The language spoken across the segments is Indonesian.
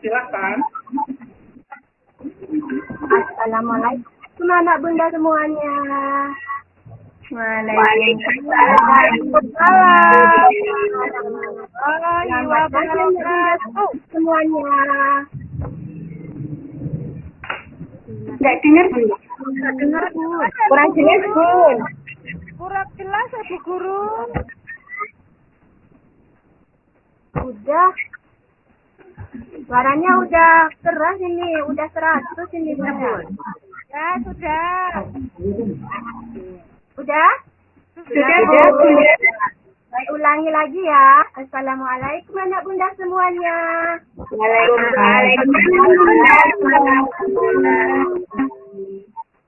Silakan. Assalamualaikum anak bunda semuanya. Waalaikumsalam. Wabarakatuh semuanya. Enggak dengar, Bu. Nggak dengar bu. Kurang jelas, Bun. Kurang jelas ya bu guru. Udah. Suaranya udah keras ini, udah seratus ini bunda. Ya sudah. Udah? Sudah, Bu. Saya ulangi lagi ya. Assalamualaikum anak bunda semuanya.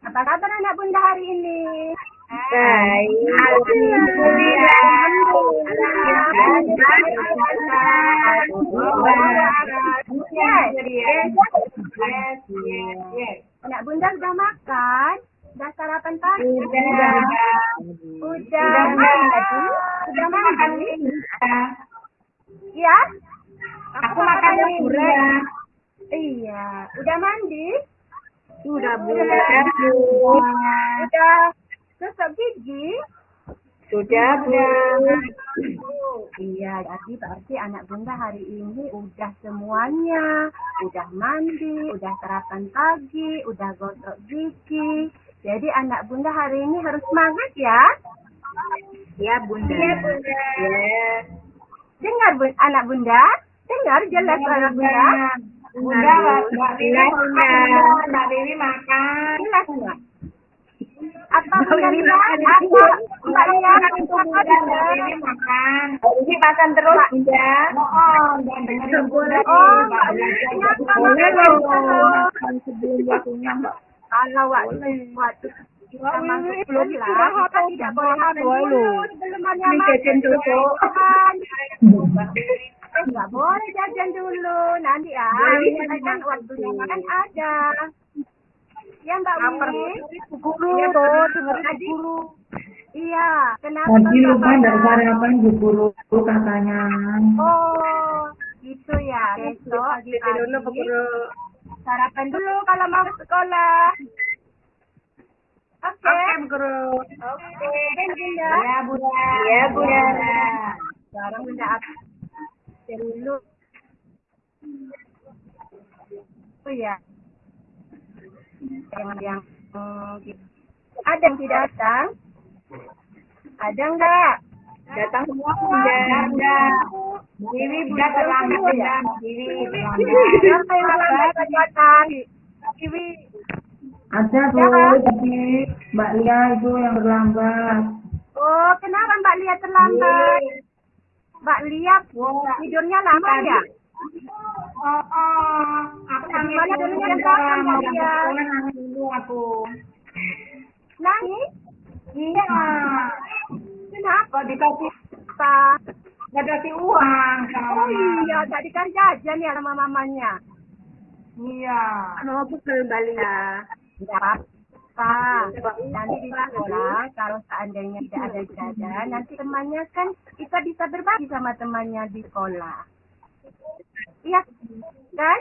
Apa kabar anak bunda hari ini? Baik. Anak bunda sudah makan? Sudah sarapan pagi? Sudah. Sudah mandi? Sudah mandi? Ya? Aku makan udah. Iya. Udah mandi? Sudah, Bu. Gosok gigi? Sudah, Bu. Iya, jadi berarti anak bunda hari ini udah semuanya, udah mandi, udah sarapan pagi, udah gosok gigi. Jadi anak bunda hari ini harus semangat ya. Ya, Bunda. Iya, Bunda. Dengar bun, anak bunda? Dengar jelas anak bunda? Bunda, Mbak Dewi makan. Mbak. Jelas enggak? Apa? Mbak makan. Ini makan terus, Bunda. Oh, dengerin Bunda. Oh, Mbak Boleh loh. Sebelum waktunya, Mbak. Kalau waktu waktu kita masuk belum lah, kita tidak boleh dulu Ini jajan dulu. makan. Eh, nggak boleh jajan dulu, nanti ya. Kan waktunya makan ada. Ya Mbak Wini. Guru, dengerin tadi. Guru. Iya, kenapa? Tadi lupa dari sarapan bu guru katanya. Oh, gitu ya. Besok pagi sarapan dulu kalau mau ke sekolah. Oke. Oke, Guru. Oke, dan Bunda. Ya, Bunda. Ya, Bunda. Sekarang Bunda absen dulu. Oh ya. Yang yang hmm, ada yang tidak datang? Ada enggak? Datang semua, Bunda. Bunda. Dewi, terlambat, Bunda. Dewi, terlambat. Siapa yang terlambat datang? Iwi. Ada bu, Ya. tapi Mbak Lia itu yang terlambat. Oh, kenapa Mbak Lia terlambat? Mbak Lia tidurnya lama ya? Oh, oh. Aku nangis Gimana dulu, Lia? sekolah nangis dulu aku. Nangis? Iya. Kenapa? Dikasih Apa? nggak dikasih uang sama Oh mama. iya, tadi kan jajan ya sama mamanya. Iya. Mau pukul balik ya. Tidak apa-apa. Nanti di sekolah, kalau seandainya tidak ada jajan, nanti temannya kan kita bisa berbagi sama temannya di sekolah. Iya, kan?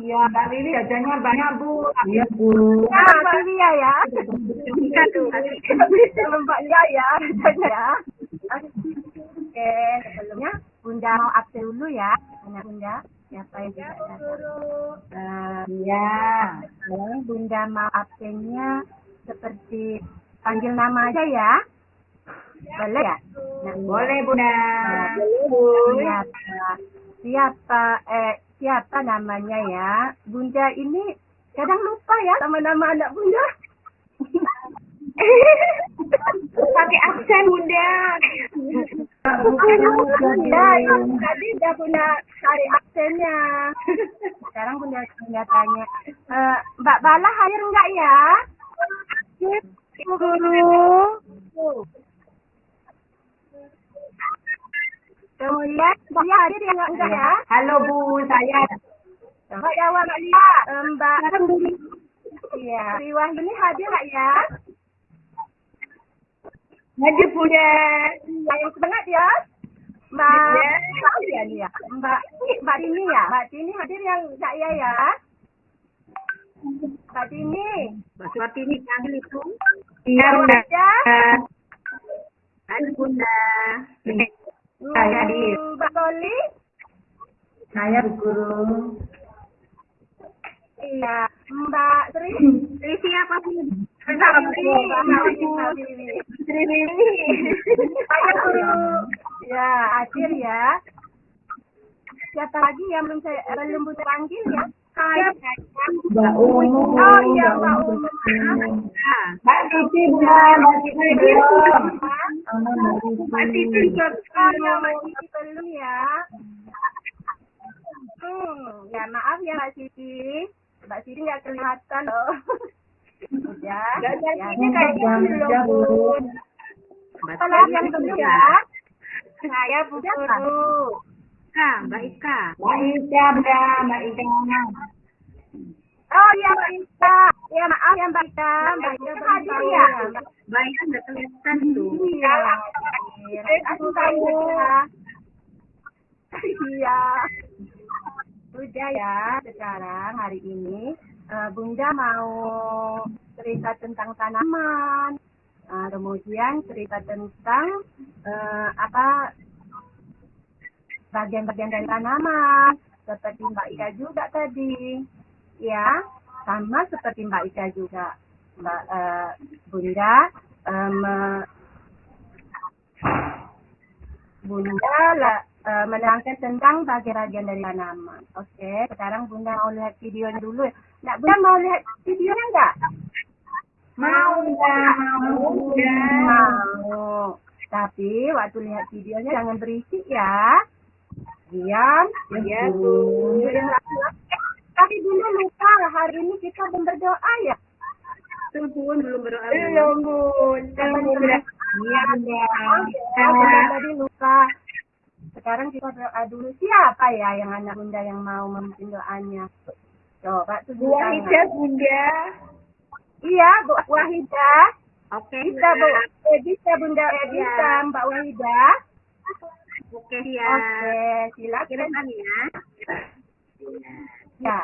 Iya, Mbak Riri jajannya banyak, Bu. Iya bu. Nah, Mbak Lia ya. Sama Mbak Lia ya, jajannya ya. Oke, sebelumnya Bunda mau absen dulu ya, anak Bunda. Siapa yang tidak datang? Iya. Sekarang Bunda mau absennya seperti panggil nama aja ya. Boleh ya? Nah, Boleh, Bunda. Siapa? Siapa? Eh, siapa namanya ya? Bunda ini kadang lupa ya sama nama anak Bunda. Pakai aksen, Bunda. Bunda, tadi udah Bunda cari aksennya. Sekarang Bunda, Bunda tanya, eh, Mbak Bala hadir enggak ya? Ibu Guru. Kemudian, Mbak Lia hadir ya enggak, ya? Halo, Bu. Saya Mbak Yawa, Mbak Lia, Mbak Iya, Riwah ini hadir enggak ya? hadir, Bunda. Iya, yang semangat ya. Mbak ya ya. Mbak Mbak Tini ya. Mbak Tini hadir yang saya ya. Mbak Tini. Mbak Suratini panggil itu. Iya, Bunda. Ya. Halo Bunda. Saya. Hmm, Mbak. Saya Bu Guru. Iya. Mbak Sri. Ini siapa sih? Mbak Wiwi. Mbak. Sri. Saya guru. Ya, hadir ya. Siapa lagi yang belum saya belum panggil ya? Mbak Umu. Oh iya, Mbak. Nah, Mbak Titi, Bunda. Mbak Titi belum. Mbak Titi. Mbak Oh ya, Mbak Siti belum ya. Hmm, ya maaf ya Mbak Siti. Mbak Siti nggak kelihatan loh. ya. Nggak ya, ya. kayaknya belum, Sri yang belum ya? Saya Bu? Guru. Ika, Mbak Ika. Mbak Ika, Bunda. Mbak Ika. Oh iya Mbak Ika. Ya maaf ya Mbak Ika. Mbak Ika belum tahu ya? ya. Mbak Ika nggak kelihatan tuh. Iya. Aku tahu. Iya. Udah ya, sekarang hari ini eh, Bunda mau cerita tentang tanaman. Eh, kemudian cerita tentang eh, apa bagian-bagian dari tanaman seperti Mbak Ika juga tadi. Ya, sama seperti Mbak Ika juga. Mbak eh, Bunda me- Bunda lah, eh, menerangkan tentang bagian-bagian dari tanaman. Oke, sekarang Bunda mau lihat videonya dulu. Nak Bunda mau lihat videonya enggak? Mau, Bunda. Mau, Bunda. Mau. Tapi waktu lihat videonya jangan berisik ya. Diam. Ya, Bu. Diam laki-laki. Eh, Tapi Bunda lupa hari ini kita belum berdoa ya. Tuh Bun, belum berdoa. Bun. Belum Bun. Bunda. Iya, Bunda. Ya, Bunda tadi lupa. Sekarang kita berdoa dulu. Siapa ya yang anak bunda yang mau memimpin doanya? Coba tunjuk Bu tangan. Wahida, Bunda. Iya, Bu Wahidah. Oke, Bisa, Bu. Eh, bisa, Bunda. Eh, bisa, Mbak Wahidah. Oke, siap. Oke, silakan. Kirimkan ya. Ya.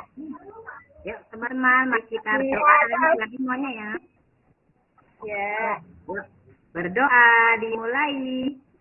Yuk, teman-teman, mari kita Iya, berdoa lagi semuanya ya. Ya. Berdoa dimulai.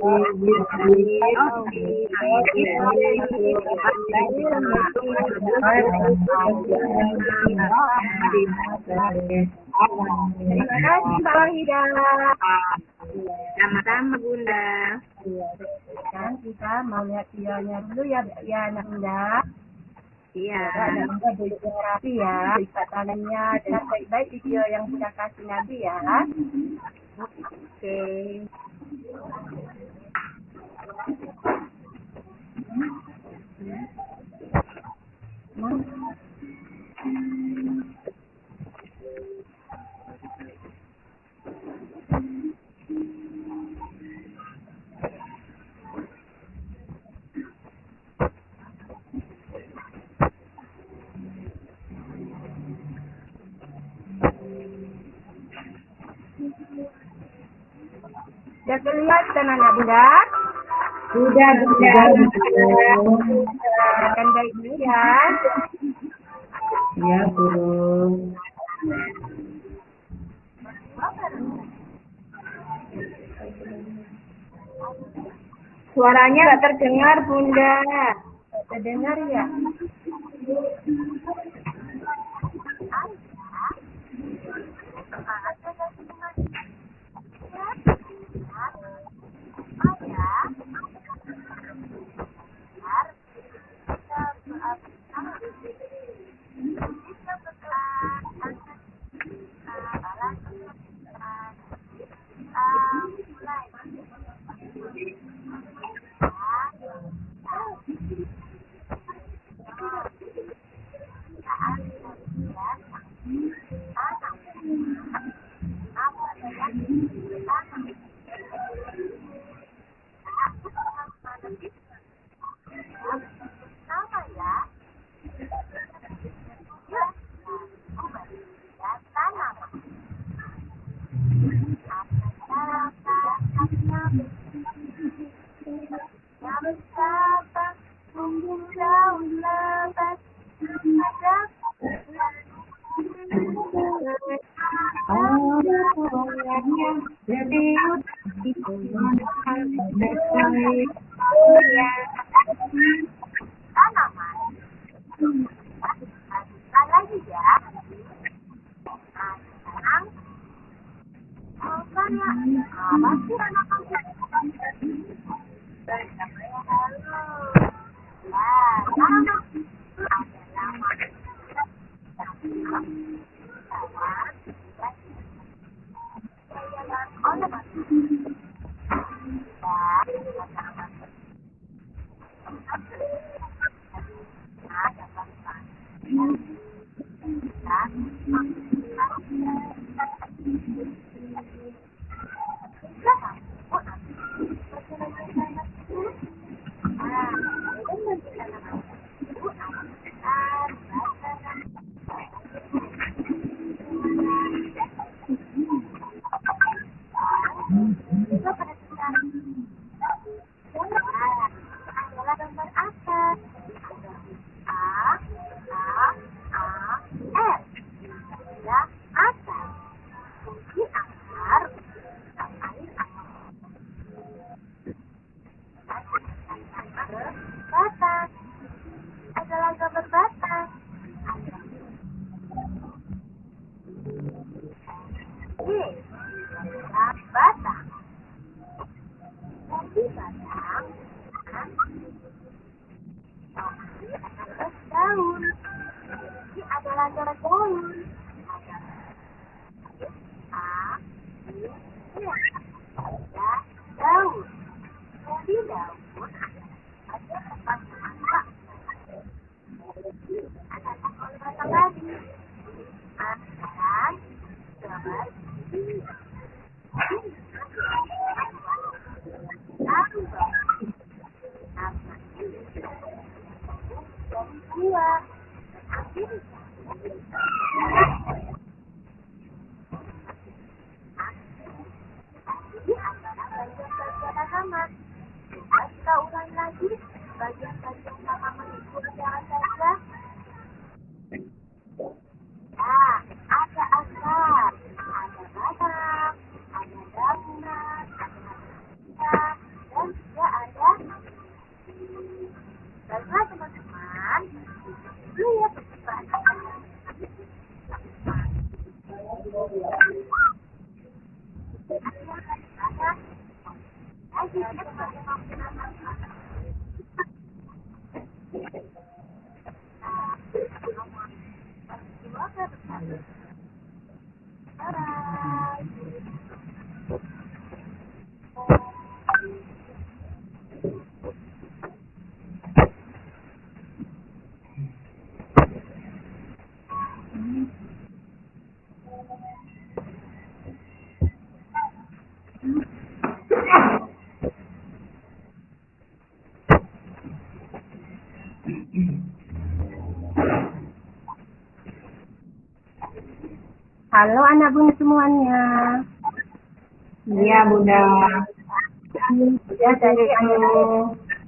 Terima kasih, Mbak Wahidah. Sama-sama Bunda. Sekarang kita mau lihat videonya dulu ya, ya anak bunda. Iya. Anak bunda duduk yang rapi ya. Tangannya dengan baik-baik video yang bunda kasih nanti ya. Oke. Sudah kelihatan anak bunda. Sudah, Bunda. Akan baik dulu ya. Iya, Bu. Suaranya nggak terdengar, Bunda. Terdengar ya? Halo anak bunda semuanya. Iya, Bunda. Ya tadi anu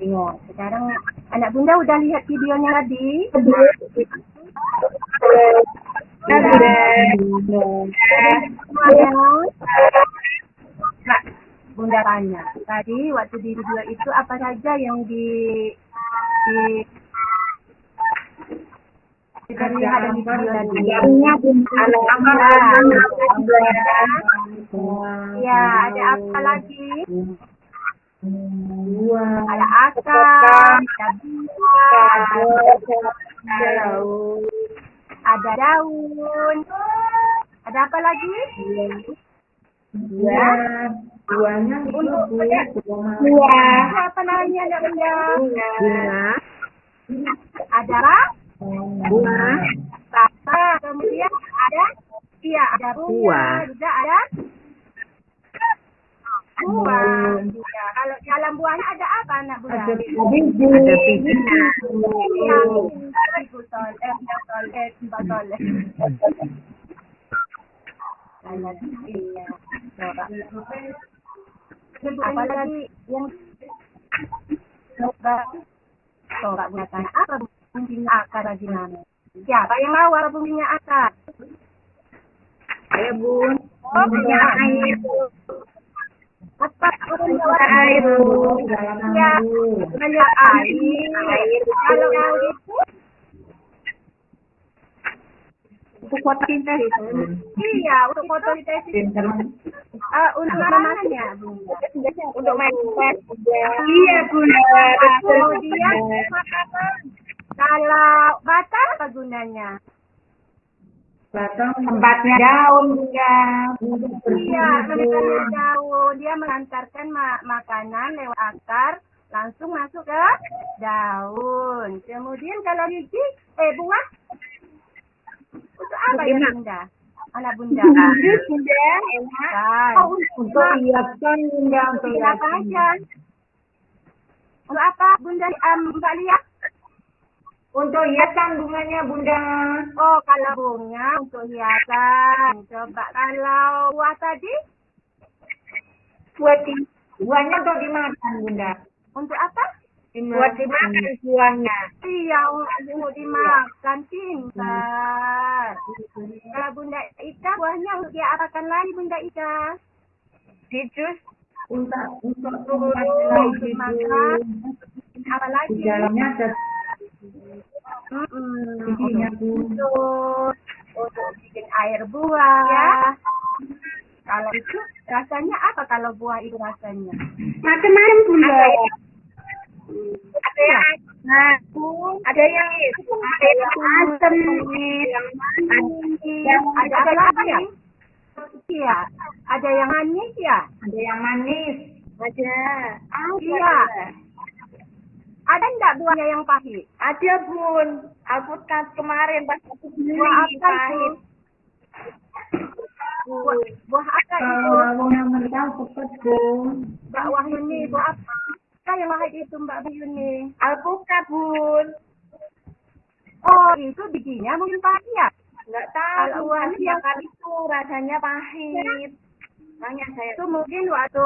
tengok. Sekarang anak bunda udah lihat videonya tadi? Nah, bunda tanya. Tadi waktu di video itu apa saja yang di di di tadi? Jadinya Bunda. Ya, ada apa lagi? Ada akar, ada bunga, ada ada daun. Ada apa lagi? Itu dua. Dua. Apa namanya anak? Bunga. Ada apa? Bunga. Apa? Kemudian ada Iya, ada bunga, juga ada Ya, kalau dalam buahnya ada apa anak bunda? Ada biji. Ada iya. Coba. Apalagi yang coba coba bunda tanya apa fungsinya akar bagi mami? Siapa yang mau fungsinya akar? Ayo bun. Oh, punya air. Apa fungsinya Air air? bun. Ya, air. Air. Kalau mau itu, Untuk fotosintesis. iya untuk fotosintesis. Pinter. Ah, untuk namanya, Bunda. Untuk main. Iya bunda. Betul. Kemudian makanan. Kalau batang apa gunanya? Batang Tempatnya daun bunda. Iya, menantarkan daun. Dia mengantarkan ma- makanan lewat akar langsung masuk ke daun. Kemudian kalau biji, eh buah, untuk apa ya bunda? Anak bunda. Bunda. Enak. Oh, untuk hiasan bunda untuk hiasan. Untuk apa bunda um, Mbak Lia? Untuk hiasan bunganya bunda. Oh, kalau bunga untuk hiasan. Coba kalau buah tadi Buat di, buahnya untuk dimakan bunda. untuk apa? Buat dimakan buahnya. Iya, untuk dimakan pintar. Kalau Bunda Ika, buahnya untuk dia apakan lagi Bunda Ika? Di jus. Untuk untuk Untuk lagi makan. Apa di lagi? dalamnya ada Bun. Untuk, untuk bikin air buah. Ya. Kalau itu rasanya apa kalau buah itu rasanya? Macam-macam bunda. Ada yang Nah, ada yang ada yang asam, yang manis, yang ada apa lagi ya? Iya, ada yang manis ya? ada yang manis. Ada. Iya. Ada enggak buahnya yang pahit? Ada bun. Alpukat kemarin pas aku beli Buah apa itu? pahit. Buah, buah apa itu? Kalau yang mentah cepat bun. Mbak Wahyuni, buah apa? Apa yang pahit itu Mbak Wahyuni? Alpukat bun. Oh, itu bijinya mungkin pahit ya? Enggak Kalau tahu. buahnya Setiap yang- kali itu rasanya pahit. Makanya saya Itu mungkin waktu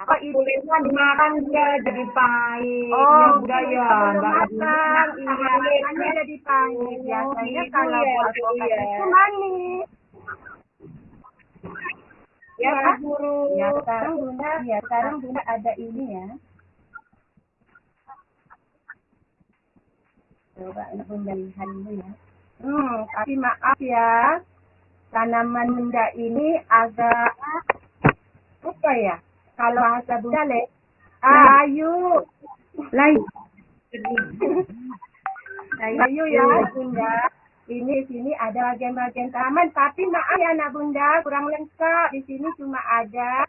Itu kulitnya dimakan dia jadi pahit. Oh, ya ya, makan, Adina. iya, makanya jadi pahit. Biasanya gitu kalau ya, buah gitu alpukat ya. itu manis. Ya. Pak Guru. Ya, sekarang Bunda, ya sekarang Bunda ada ini ya. Coba ini Bunda lihat dulu ya. Hmm, tapi maaf ya. Tanaman Bunda ini agak apa ya? Kalau bahasa Bunda le, ayu. Lain. Ayu ya Bunda. Ini sini ada bagian-bagian taman, tapi maaf ya anak Bunda, kurang lengkap. Di sini cuma ada.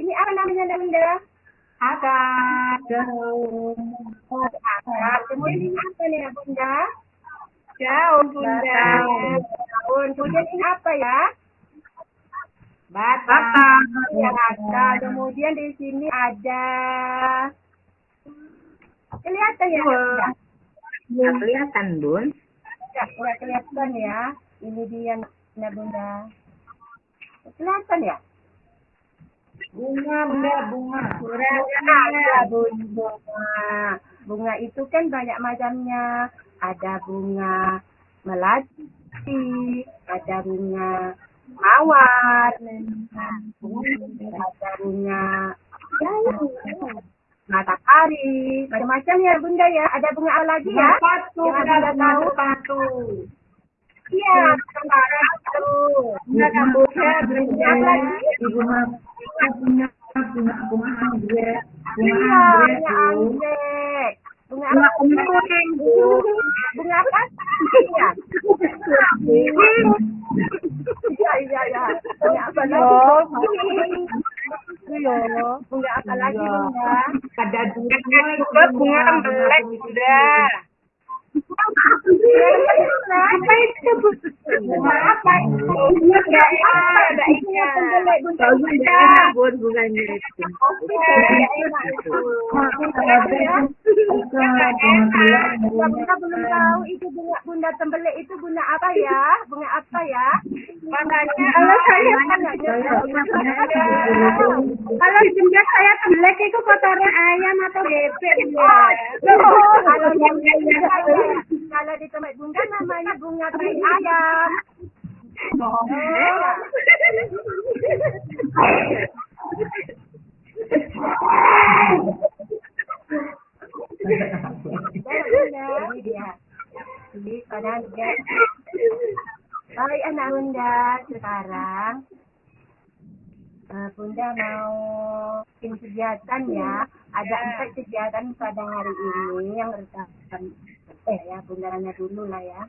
Ini apa namanya anak Bunda? Oh, akar. Kemudian ini apa nih anak Bunda? Daun bunda. Daun. Kemudian ini apa ya? Batang. Ya, akar. Kemudian di sini ada. Kelihatan ya? Bunda? Nggak kelihatan bun. Nggak kelihatan ya. Ini dia anak Bunda. Kelihatan ya? Bunga bunda bunga. Ada bunga. Bunga itu kan banyak macamnya. Ada bunga melati, ada bunga mawar, ada bunga matahari, macam-macam ya bunda ya. Ada bunga apa lagi ya? Sepatu bunga tahu? sepatu. Iya, kemarin itu. Bunga kamboja Bunga apa lagi? Ibu mah punya bunga bunga anggrek. Bunga Iya, anggrek bunga Bu. anggrek. Bunga Bunga apa? kuning bu. Bunga apa? Iya. Iya, iya, iya. Bunga apa lagi? Iya. Bunga apa lagi, Bunda? Ada bunga juga bunga melek bunda. Apa itu Bu? Apa itu? Enggak ada ikan. Bunda Bunda. buat bunganya itu. Bunda belum tahu itu bunga bunda tembelek itu bunga apa ya? Bunga apa ya? Makanya kalau saya kalau jumlah saya tembelek itu kotoran ayam atau bebek ya. Kalau yang kalau di tempat bunda namanya bunga tai ayam. Oh. Ini dia. Ini pada dia. Baik anak bunda sekarang. eh, bunda mau bikin kegiatan ya. Ada empat kegiatan pada hari ini yang berdasarkan eh ya bunda nanya dulu lah ya.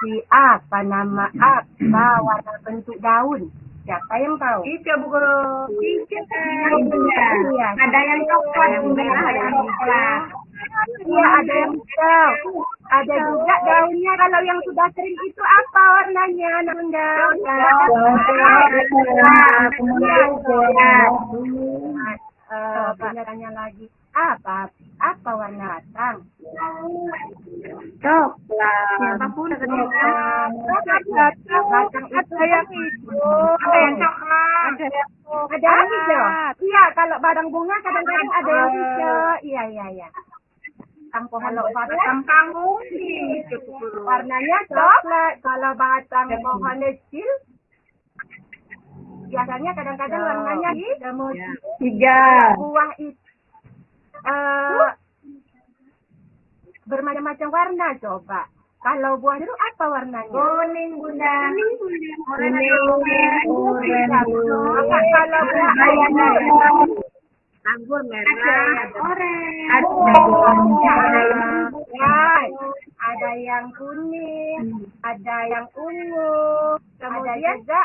Si apa nama apa warna bentuk daun? Siapa yang tahu? Itu Bu Guru. Iya. Ada yang coklat, merah, ada yang coklat. Iya ada yang hijau. Ada juga daunnya kalau yang sudah kering itu apa warnanya bunda? Eh, Bunda tanya lagi apa apa warna batang? Coklat. Siapa pun batang batang itu yang hijau. Ada yang coklat. Ada yang ada yang hijau. Iya kalau badang bunga kadang-kadang ada yang hijau. Iya iya iya. Batang pohon Kalau batang kangkung warnanya coklat. Kalau batang pohon kecil biasanya kadang-kadang warnanya hijau. Tiga. Buah itu eh bermacam-macam warna coba. Kalau buah jeruk apa warnanya? Kuning Bunda. Kuning Bunda. Kuning. Apa kalau buah Anggur merah. Orange. Ya, ada yang kuning, ada yang ungu, kemudian juga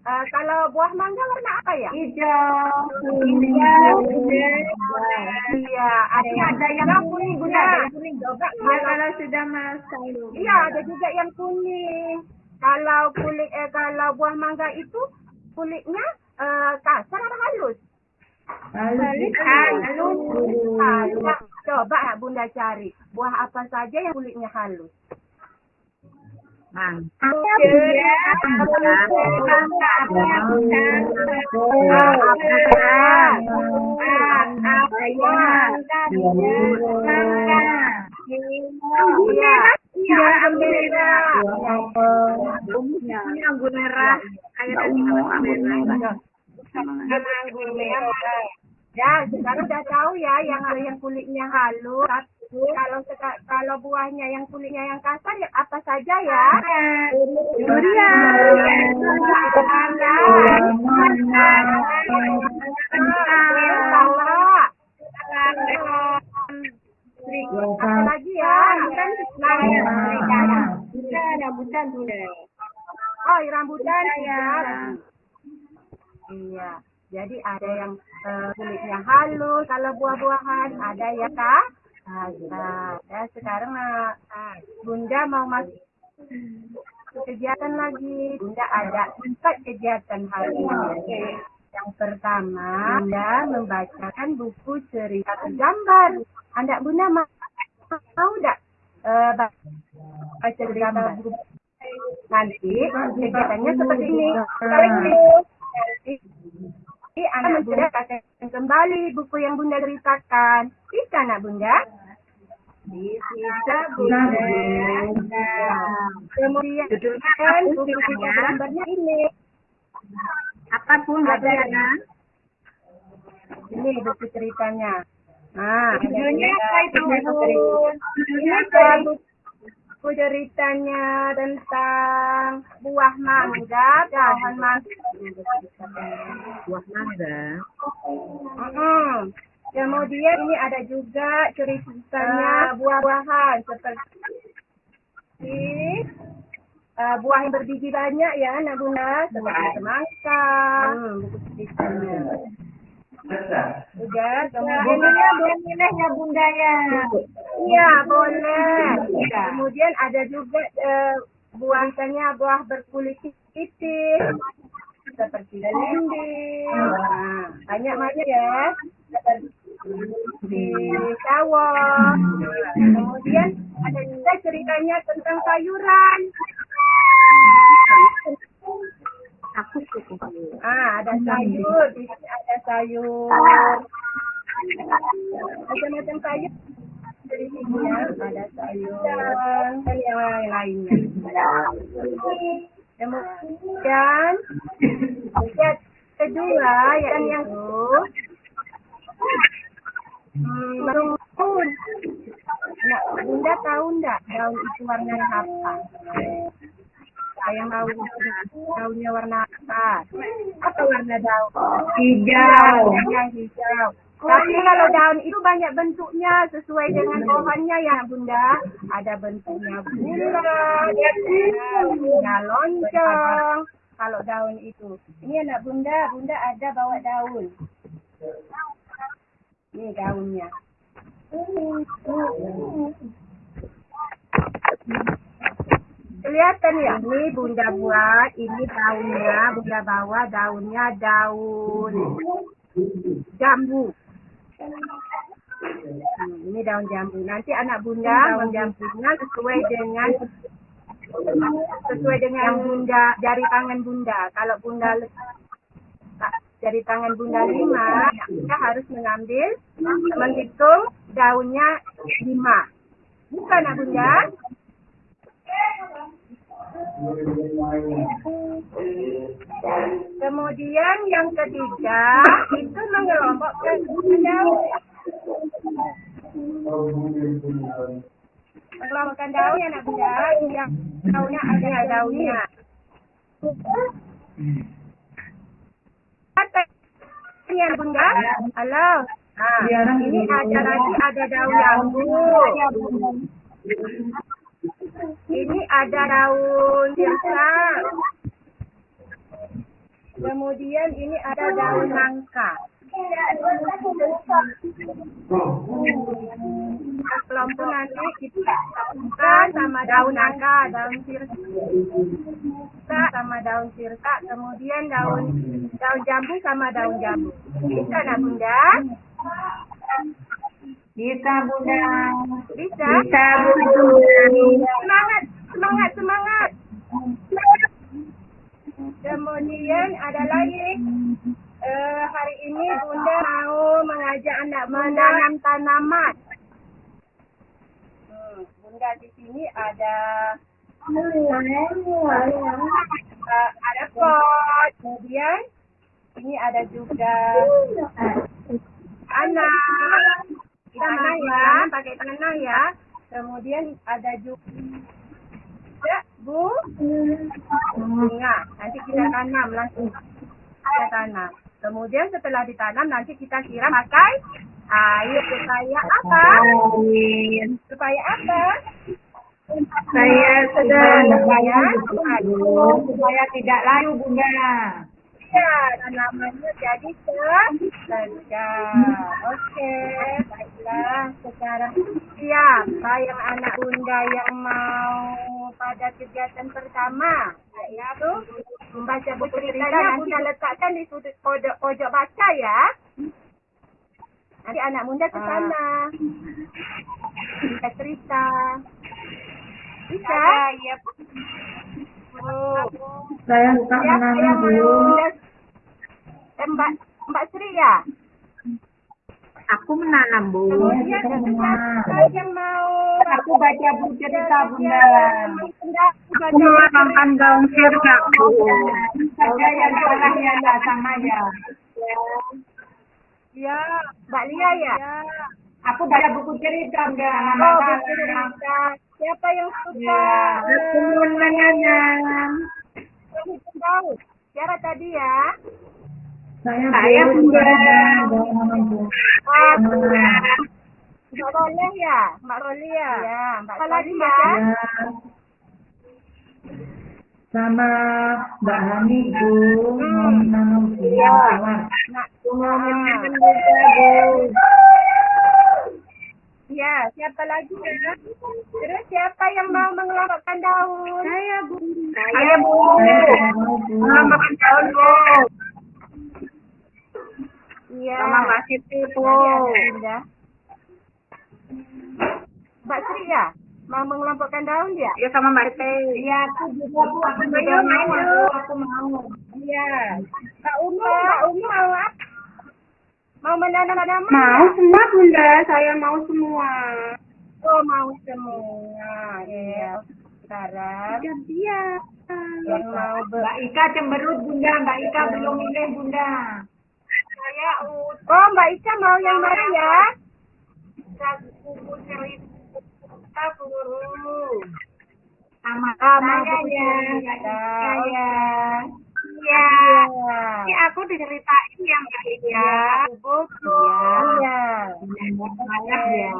eh, kalau buah mangga warna apa ya? Hijau. Hijau. Iya, ada yang Ada yang kuning Bunda. Ada yang kuning juga. Ya kalau sudah masak. Iya, ada juga yang kuning. Kalau kulit eh kalau buah mangga itu kulitnya eh, kasar atau halus? Halus. Halus. Coba ya Bunda cari buah apa saja yang kulitnya halus. Iya, iya, anggur merah. Anggur merah. Anggur merah. anggur merah. Ya, sekarang udah tahu ya yang yang kulitnya halus. Kalau kalau buahnya yang kulitnya yang kasar ya apa saja ya? Durian. Apa lagi ya? Rambutan Bunda. Oh, rambutan ya. Iya. Jadi ada yang eh, kulitnya halus kalau buah-buahan, ada yang kah? kasar. Ya, sekarang nah, ah, Bunda mau masuk ke kegiatan lagi. Bunda ada empat kegiatan hari ini. Yang pertama, Bunda membacakan buku cerita gambar. Anda Bunda mau mau tidak eh, baca cerita buku nanti kegiatannya seperti ini. Nanti nanti anak bunda akan kembali buku yang bunda ceritakan. Bisa anak bunda? Bisa bunda. Kemudian kan buku cerita gambarnya ini. Apa pun Ada Bunda? Ini buku ceritanya. Nah, Judulnya apa itu? Ini kan buku ceritanya tentang buah mangga, pohon mangga. Buah mangga. Mm-mm. Kemudian ini ada juga ceritanya buah-buahan seperti eh, buah yang berbiji banyak ya, nak bunda seperti semangka. Hmm, buku ceritanya. Udah, Ini ya belum milihnya Bunda ya. Iya, boleh. Kemudian ada juga eh, buah misalnya buah berkulit tipis seperti belimbing. Nah, banyak banyak ya. Seperti sawah. Kemudian ada juga ceritanya tentang sayuran. Aku suka. Ah, ada sayur, di sini ada sayur. Macam-macam sayur. Di sini ya, ada sayur dan yang lain-lainnya. Kemudian yang kedua yang yang itu hmm. Nah, bunda tahu enggak daun itu warnanya apa? Saya tahu daunnya warna apa? Apa warna daun? Hijau. Yang hijau. Tapi kalau daun itu banyak bentuknya sesuai dengan pohonnya ya bunda. Ada bentuknya bulat, bentuknya lonjong. Kalau daun itu. Ini anak bunda, bunda ada bawa daun. Ini daunnya. Kelihatan ya? Ini bunda buat, ini daunnya, bunda bawa daunnya daun jambu. Hmm, ini daun jambu. Nanti anak bunda daun jambunya sesuai dengan sesuai dengan yang bunda jari tangan bunda. Kalau bunda jari tangan bunda lima, kita harus mengambil menghitung daunnya lima. Bukan anak bunda? Kemudian yang ketiga itu mengelompokkan daun. Mengelompokkan daun ya nak bunda, yang daunnya ada daunnya. Kata ini anak bunda, halo. Nah, ini ada lagi ada daun jambu. Ini ada daun sirsa. Kemudian ini ada daun nangka. Kelompok nanti kita sama daun nangka, daun sirsa sama daun sirsa, kemudian daun daun jambu sama daun jambu. Bisa bunda? Bisa bunda. Bisa? Bisa bunda. Semangat, semangat, semangat. Kemudian ada lagi eh, hari ini Bunda mau mengajak anak menanam tanaman. Hmm, Bunda di sini ada eh, ada pot, kemudian ini ada juga anak tanah ya, pakai tanah ya. Kemudian ada juga bu bunga. Nanti kita tanam langsung kita tanam. Kemudian setelah ditanam nanti kita siram pakai air supaya apa? Supaya apa? Saya sedang Supaya supaya tidak layu bunda. Ya, tanamannya jadi segar. Oke, baiklah. Sekarang siap bayang anak bunda yang mau pada kegiatan pertama, yaitu membaca buku ceritanya bunda letakkan di sudut pojok pojok baca ya. Nanti anak bunda ke sana. Kita cerita. Bisa? Iya. Saya suka Siapa menanam yang bu. Eh, Mbak, Mbak Sri ya? Aku menanam bu. Kemudian siapa yang mau? Aku baca buku cerita bunda. Aku Makan daun sirsa bu. Saja yang salahnya tak sama ya. Ya, Mbak Lia ya? Aku baca buku cerita. Nama Oh, buku cerita. Siapa yang suka? Ya. Menghitung daun. Siapa tadi ya? Saya Saya bu. bunda. Oh, Nah, Mbak Roleh ya? Mbak Roleh ya? Ya, Mbak Roleh ya? ya. Sama Mbak Hani bu. Mawar. Nak, Mau ah. bu. Ya, siapa lagi ya? Terus siapa yang mau mengelompokkan daun? Saya Bu. Saya Bu. Makan daun Bu. Iya. Sama Mbak Siti Bu. Bunda. Mbak Sri ya? Mau mengelompokkan daun ya? Ya sama Mbak Siti. Iya, aku juga Bu. Aku juga mau. Aku mau. Iya. Kak Umu, Kak Umu mau apa? Mau menanam tanaman? Mau semua Bunda, saya mau semua. Oh, mau semua. Iya. Sekarang Iya. yang mau ber... Mbak Ika cemberut Bunda, Mbak Ika belum milih Bunda. Saya Oh, Mbak Ica mau yang mana ya? Buku cerita guru. Sama mau saya buku ya, Ika ya. Iya. Ini aku diceritain ya Mbak. Iya. Buku. Iya. Banyak ya.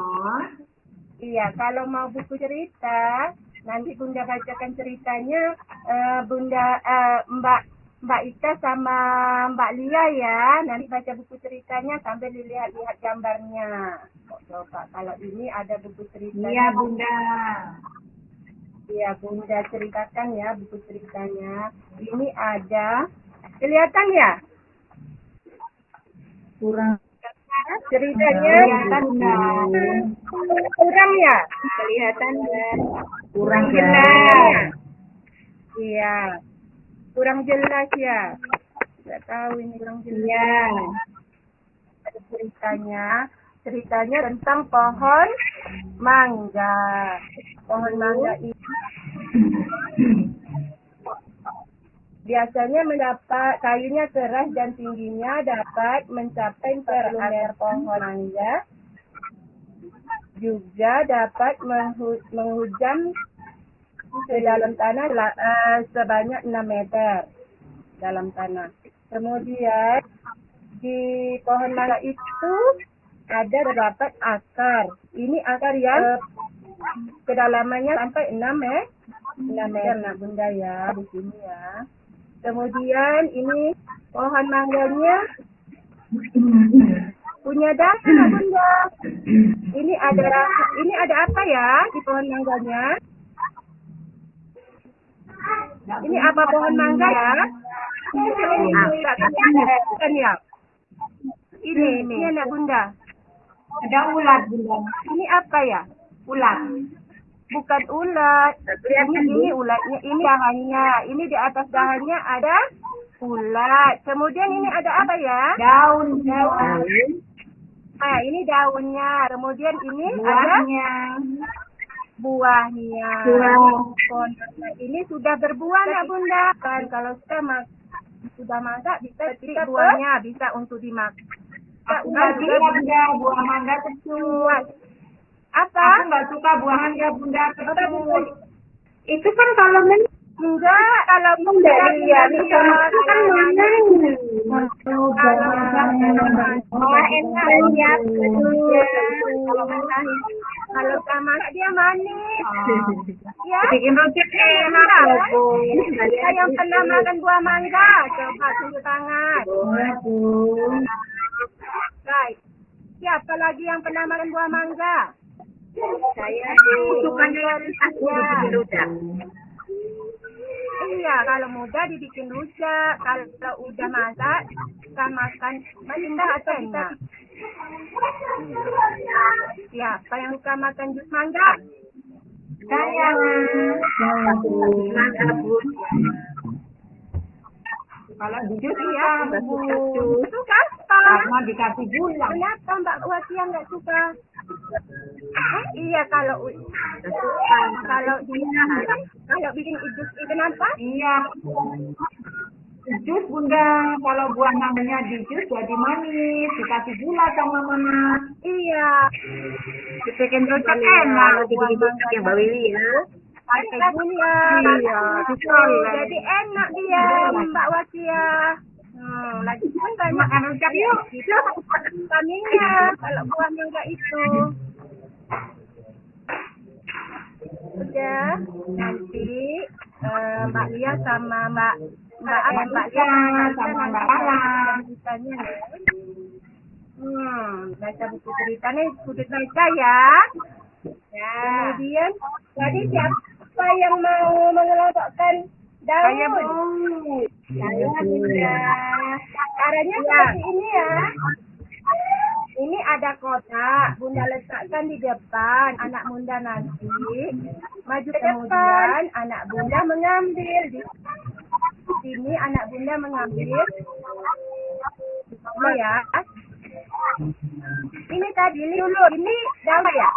Iya, kalau mau buku cerita, nanti Bunda bacakan ceritanya eh, Bunda eh, Mbak Mbak Ika sama Mbak Lia ya. Nanti baca buku ceritanya sambil dilihat-lihat gambarnya. Coba kalau ini ada buku ceritanya. Iya Bunda. Iya, Bunda ceritakan ya buku ceritanya. Ini ada kelihatan ya? Kurang Ceritanya Kelihatan Bunda. kurang ya? Kelihatan ya. kurang jelas. jelas. Iya. Kurang jelas ya. Tidak tahu ini kurang jelas. Iya. Ada ceritanya. Ceritanya tentang pohon mangga. Pohon mangga ini biasanya mendapat kayunya keras dan tingginya dapat mencapai per meter pohon mangga. Juga dapat menghu- menghujam ke dalam tanah eh, sebanyak 6 meter dalam tanah. Kemudian di pohon mangga itu ada terdapat akar. Ini akar yang eh, kedalamannya sampai 6 meter. 6 meter nah bunda ya di sini ya. Kemudian ini pohon mangganya punya daun nah, bunda. Ini ada ini ada apa ya di pohon mangganya? Ini apa pohon mangga ya? Kan ya? Ini, ini anak bunda. Ada ulat Bunda. Ini apa ya? Ulat. Bukan ulat. Ini, ini ulatnya, ini dahannya. Ini di atas dahannya ada ulat. Kemudian ini ada apa ya? Daun. Daun. Nah, ini daunnya. Kemudian ini ada Buahnya. buahnya. Buah. Ini sudah berbuah nak bunda. Kan kalau sudah mak sudah mangga bisa petik buahnya bisa untuk dimakan. Aku nggak suka Bunda buah mangga kecut. Apa? Aku nggak suka buah mangga Bunda kecut. Itu kan kalau men Enggak, kalau bunda iya, bisa itu kan. Wah, enak ya. Kalau kalau sama dia manis. Ya. Bikin rujak enak loh, Bu. Saya yang pernah makan buah mangga, coba tunjuk tangan. Baik. Siapa lagi yang pernah makan buah mangga? Saya aku bikin rujak. Iya, kalau muda dibikin rujak, kalau udah masak kita makan indah atau enak. Siapa yang suka makan jus mangga? Saya. Saya, Bu. Kalau jujur Iya, iya, Bu. jus. Suka apa? Karena dikasih gula. Kenapa Mbak Wasia nggak suka? Eh, iya kalau kalau dia kalau bikin jus itu kenapa? Iya. Jus bunda, kalau buah mangganya di jus jadi manis, dikasih gula sama mama. Iya. Dibikin rujak Iya, enak, dibikin rujak yang Mbak Wiwi ya. Gula. Iya, Tuh, betul. Jadi enak dia Mbak Wasia. Hmm, lagi kan banyak Makan rujak yuk. vitaminnya kalau buah mangga itu. Udah, nanti eh, Mbak Lia sama Mbak Mbak eh, Mbak Lia sama Mbak Lala. ceritanya ya. Hmm, baca buku ceritanya sudut baca ya. Ya. Kemudian tadi siapa yang mau mengelompokkan daun? Saya Bu. Saya Bunda. Caranya seperti ini ya. Ini ada kotak, Bunda letakkan di depan, anak Bunda nanti maju ke depan, anak Bunda mengambil di sini anak Bunda mengambil. Ini ya. Ini tadi ini dulu, ini daun ya.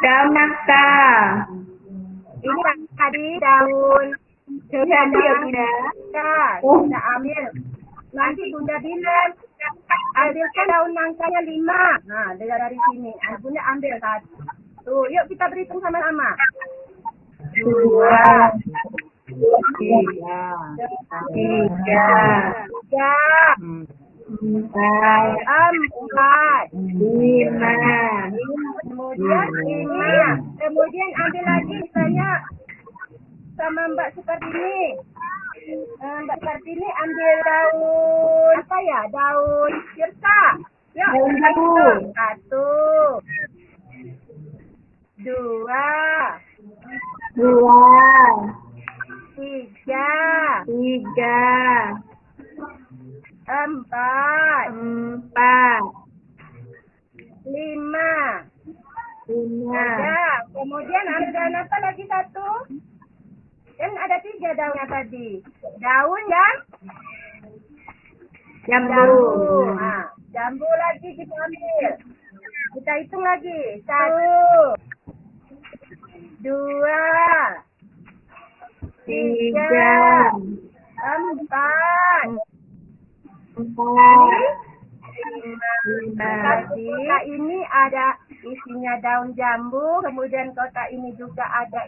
Daun nangka. Ini tadi daun ya Bunda. Bunda ambil. Nanti Bunda bilang, ambilkan daun nangkanya lima. Nah, dari dari sini. Ah, Bunda ambil satu. Tuh, yuk kita berhitung sama-sama. Dua. Tiga. Tiga. Tiga, Empat. empat, Lima. kemudian ini, kemudian ambil lagi misalnya sama Mbak Sukartini. Eh, Mbak Sukartini ambil daun apa ya? Daun sirsa. Yuk, Daun jambu. hitung. Satu, dua, Dua. tiga, Tiga. Empat, Empat. lima. Lima. Ya, kemudian ada apa lagi satu? Kan ada tiga daunnya tadi. Daun dan Jambu. jambu. Nah, jambu lagi kita ambil. Kita hitung lagi. Satu, dua, Tiga. empat, Tadi kotak ini ada isinya daun jambu, kemudian kotak ini juga ada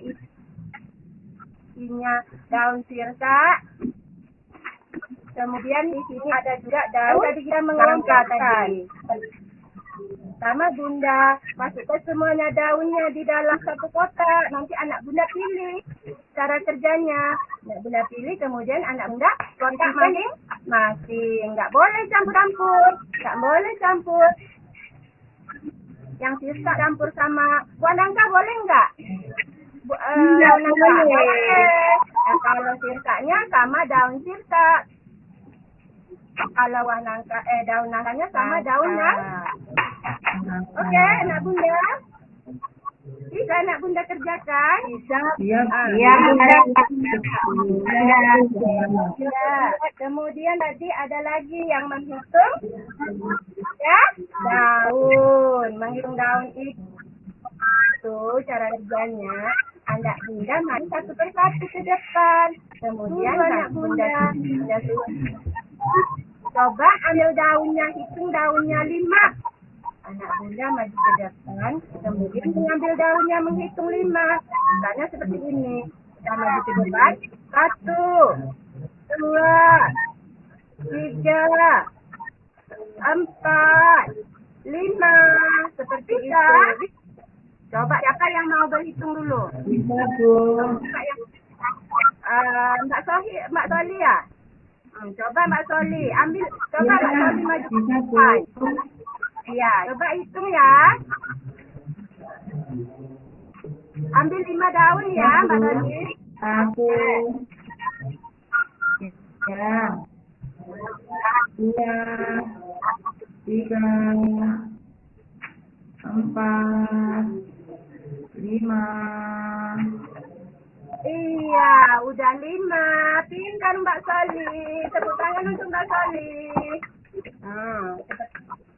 isinya daun sirsa. Kemudian di sini ada juga daun tadi kita mengelompokkan. Sama bunda masukkan semuanya daunnya di dalam satu kotak. Nanti anak bunda pilih cara kerjanya. Anak bunda pilih kemudian anak bunda kontak masing-masing. Nggak boleh campur-campur. Nggak boleh campur. Yang sisa campur sama buah nangka boleh nggak? Bu, eh, Nggak boleh. Nah, kalau sirsanya sama daun sirsa. Kalau buah nangka eh daun nangkanya sama daun nangka. Oke, anak bunda. Bisa anak bunda kerjakan? Bisa. Siap. Iya, Bunda. Ya. Kemudian tadi ada lagi yang menghitung. Ya, daun. Menghitung daun itu cara kerjanya. Anak bunda mari satu persatu ke depan. Kemudian anak bunda, bunda. Coba ambil daunnya, hitung daunnya lima. Anak bunda maju ke depan, kemudian mengambil daunnya menghitung lima. Misalnya seperti ini. Kita maju ke depan. Satu, dua, tiga, empat, lima. Seperti itu. Coba siapa yang mau berhitung dulu? Bisa, Bu. Mbak Sohi, Mbak Soli ya? Hmm, coba Mbak Soli, ambil coba Mbak Soli maju ke depan. Iya, coba hitung ya. Ambil lima daun ya, Mbak Soli. Satu. Tiga. Dua. Tiga. Empat. Lima. Iya, udah lima. Pintar Mbak Soli. Tepuk tangan untuk Mbak Soli. Hmm,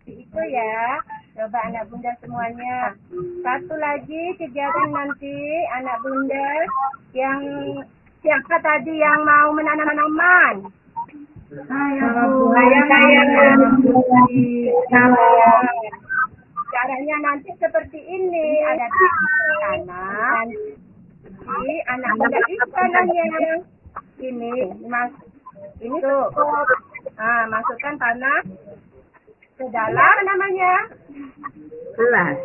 itu ya. Coba anak bunda semuanya. Satu lagi kegiatan nanti anak bunda yang siapa tadi yang mau menanam tanaman? Caranya nanti seperti ini. Ada tanah. Nanti anak bunda isi tanahnya. Ini, mas, ini tuh. Nah, masukkan tanah ke dalam apa namanya? Kelas.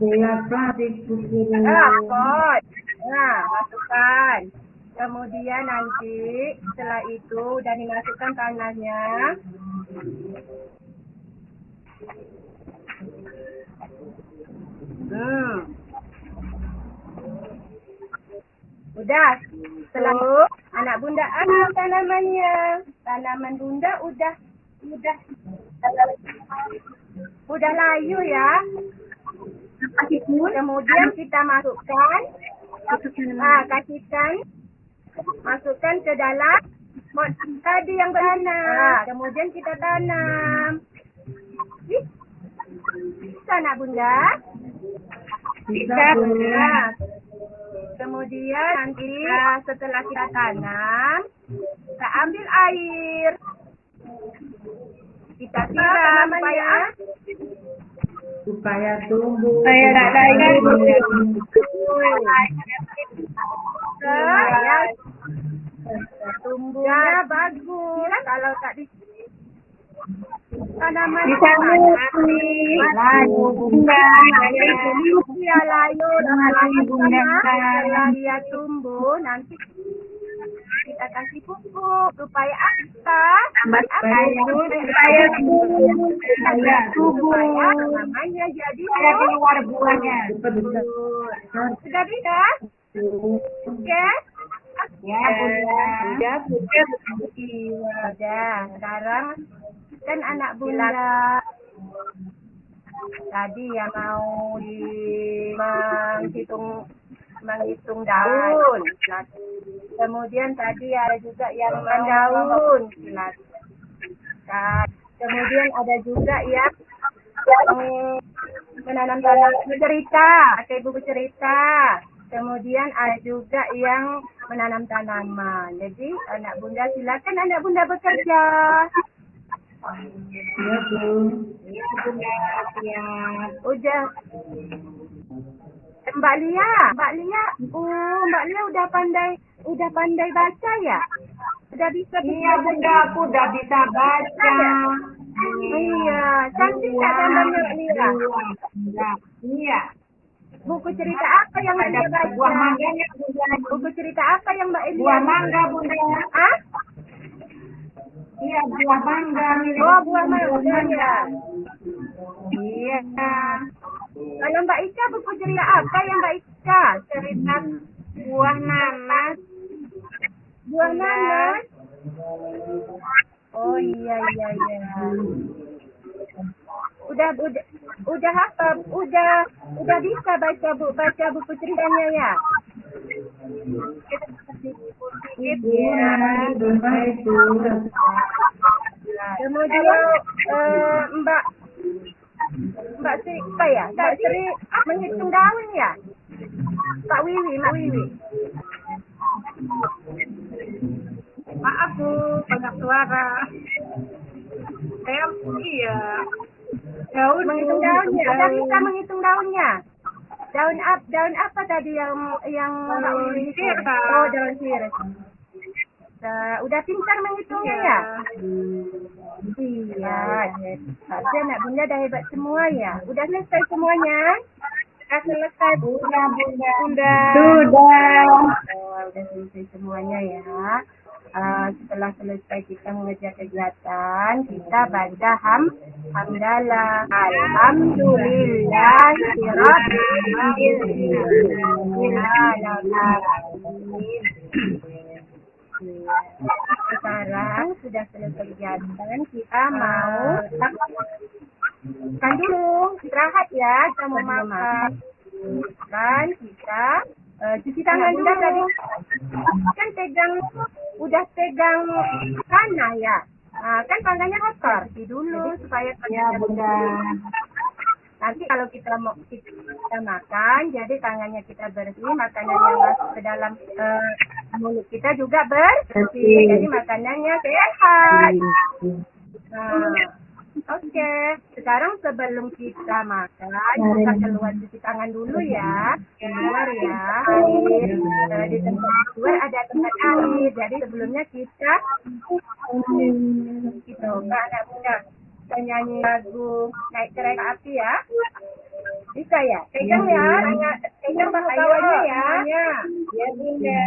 Saya plastik buku. Ah, pot. Nah, masukkan. Kemudian nanti setelah itu udah dimasukkan tanahnya. Hmm. Udah. Setelah anak bunda ambil tanamannya. Tanaman bunda udah udah udah layu ya. Kemudian kita masukkan ah kasihkan masukkan ke dalam tadi yang bertanam. Kemudian kita tanam. Bisa nak bunda? Bisa, Bu. Nah, kemudian nanti nah, setelah kita tanam, kita ambil air. Kita siram supaya Supaya tumbuh. Supaya tak layu. supaya tumbuhnya bagus. Kalau tak di tanaman Bisa mati. Layu bunda. Dia layu dengan Layu, Bunda. dia tumbuh nanti kita kasih pupuk supaya apa? Supaya supaya. Supaya. Supaya namanya jadi Supaya keluar buahnya. Sudah bisa? Oke? Ya. Ya, bunda. Sudah. Sekarang kan anak bunda tadi yang mau di menghitung menghitung daun. Kemudian tadi ada juga yang daun. Nah, kemudian ada juga yang yang menanam tanam cerita, pakai buku cerita. Kemudian ada juga yang menanam tanaman. Jadi anak bunda silakan anak bunda bekerja. Bu. Ya bunda. Ya. Udah. Mbak Lia, Mbak Lia, oh Mbak Lia udah pandai, udah pandai baca ya? Udah bisa Iya bunda aku udah bisa baca. Iya, cantik tak gambarnya Mbak Lia? Iya. Iya. Buku cerita apa yang Ada Mbak baca? buah mangganya bunda. Buku cerita apa yang Mbak Elia? Buah mangga bunda. Ah? Iya buah mangga. Oh, buah mangga ya. Iya. Kalau Mbak Ika buku cerita apa yang Mbak Ika? Cerita buah nanas. Buah nanas. Oh iya iya iya. Udah udah udah apa? Udah udah bisa baca bu baca buku ceritanya ya? Iya, itu. Kemudian eh, Mbak Mbak Sri apa ya? Mbak Sri menghitung daun ya? Pak Wiwi, Mbak Wiwi. Maaf bu, banyak suara. Saya iya. Daun Menghitung daunnya. Ada bisa menghitung daunnya? Daun ap daun apa tadi yang yang Mbak Wiwi hitung? sirih. Oh, daun sirih. Nah, udah pintar menghitungnya ya? Iya, Harusnya anak bunda dah hebat semua ya. Udah selesai semuanya? Udah selesai bu. Sudah bunda. Sudah. Sudah. Oh, udah selesai semuanya ya. Ah, setelah selesai kita mengerjakan kegiatan, kita baca ham hamdalah. Alhamdulillah Sekarang sudah selesai kegiatan, kita mau kan dulu istirahat ya, kita mau makan. Kan kita eh, cuci tangan dulu tadi. Kan pegang udah pegang tanah ya. Nah, kan tangannya kotor. Cuci dulu supaya Ya tangannya bunda. Nanti kalau kita mau kita, kita makan, jadi tangannya kita bersih, makanan yang masuk ke dalam eh, mulut kita juga bersih. Jadi makanannya sehat. Nah, Oke, sekarang sebelum kita makan, kita keluar cuci tangan dulu ya. Keluar ya. Di tempat keluar ada tempat air. Jadi sebelumnya kita gitu, Mbak anak muda. Kita nyanyi lagu naik kereta api ya. Bisa ya? Pegang ya, tanya, pegang bahasanya ya. Ya, bunda.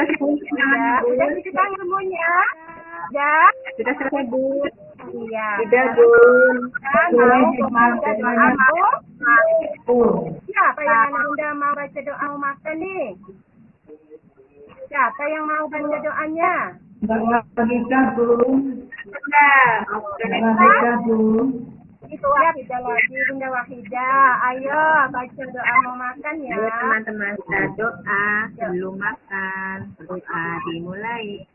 Ya, ya, udah cuci tangan semuanya. Ya, Sudah selesai, Bu. iya. Sudah, Bun. Kan mau baca doa mau? Oh, Siapa yang bunda mau baca doa mau makan nih? Siapa yang mau baca doanya? Wahida, Bu. Sudah. Wahida, Bu. Itu Wahida lagi, Bunda Wahida. Ayo baca doa mau makan ya. Ayo teman-teman doa sebelum makan. Doa dimulai.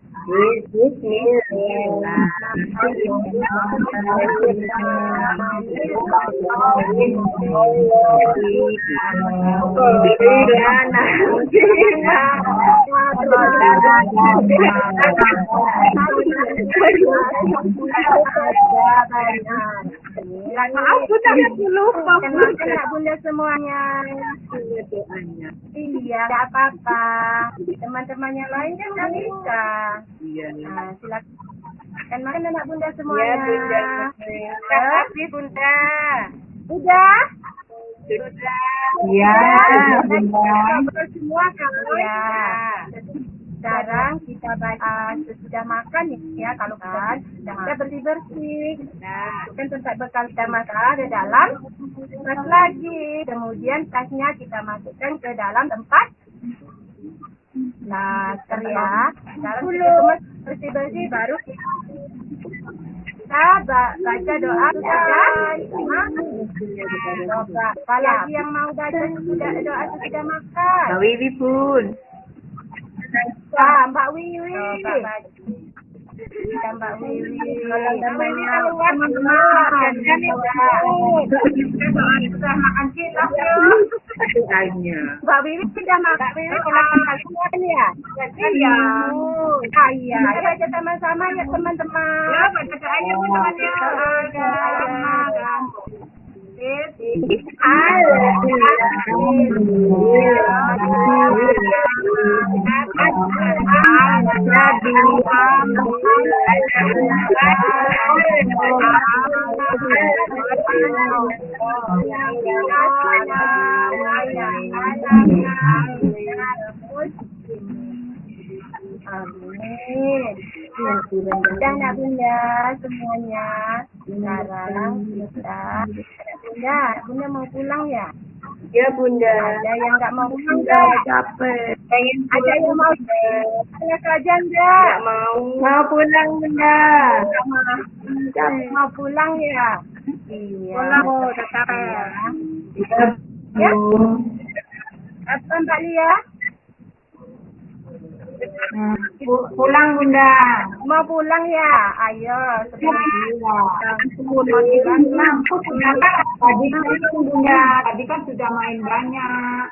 Maaf, Bunda lupa. Nak Bunda semuanya. Iya, tidak apa-apa. Teman-teman yang lain kan nggak bisa. Iya. Nah, silakan makan makan anak Bunda semuanya. Ya, Bunda. Terima kasih Bunda. Udah? Sudah. Iya, Bunda. semua kan? Ya. Sekarang kita baca sesudah makan ya kalau kan kita bersih bersih. Nah, Kan tempat bekal kita makan di dalam tas lagi. Kemudian tasnya kita masukkan ke dalam tempat laser ya. Sekarang kita semua bersih bersih baru kita ba- baca doa? Doa. Apalagi yang mau baca sudah doa sudah makan. Mbak Wiwi pun. Ah, Mbak Wiwi. Kita Mbak Wiwi. Teman-teman kan sudah makan. Mbak Wiwi sudah makan. Mbak Wiwi kalau makan ya. Iya. Ah, iya. Ayo baca sama-sama ya teman-teman. Ya, baca doanya teman-teman. Bunda semuanya. Sekarang kita bunda, bunda mau pulang ya? Ya Bunda. Ada yang nggak mau pulang nggak? Capek. Ada yang mau pulang saja enggak? mau. Mau pulang Bunda. Mau pulang ya? Iya. Pulang, tetap. Ya. Iya, Bu. Apa Mbak Lia? Hmm, pu- Pulang, Bunda. Mau pulang ya? Ayo. Tadi kan Bunda, tadi kan sudah main banyak.